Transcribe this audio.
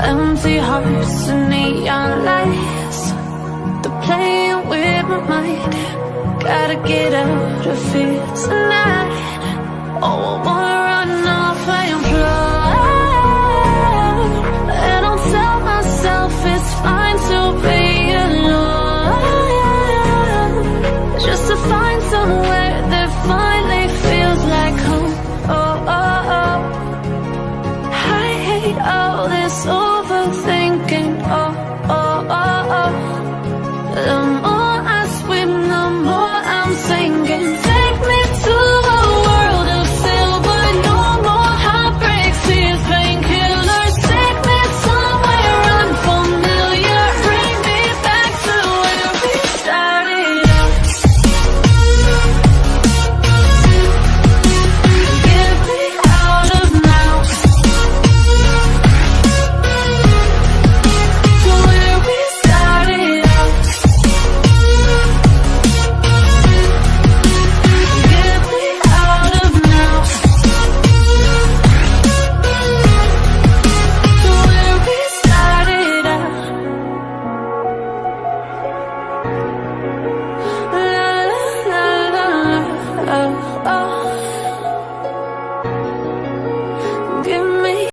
Empty hearts and neon lights. They're playing with my mind. Gotta get out of here tonight. Oh, I wanna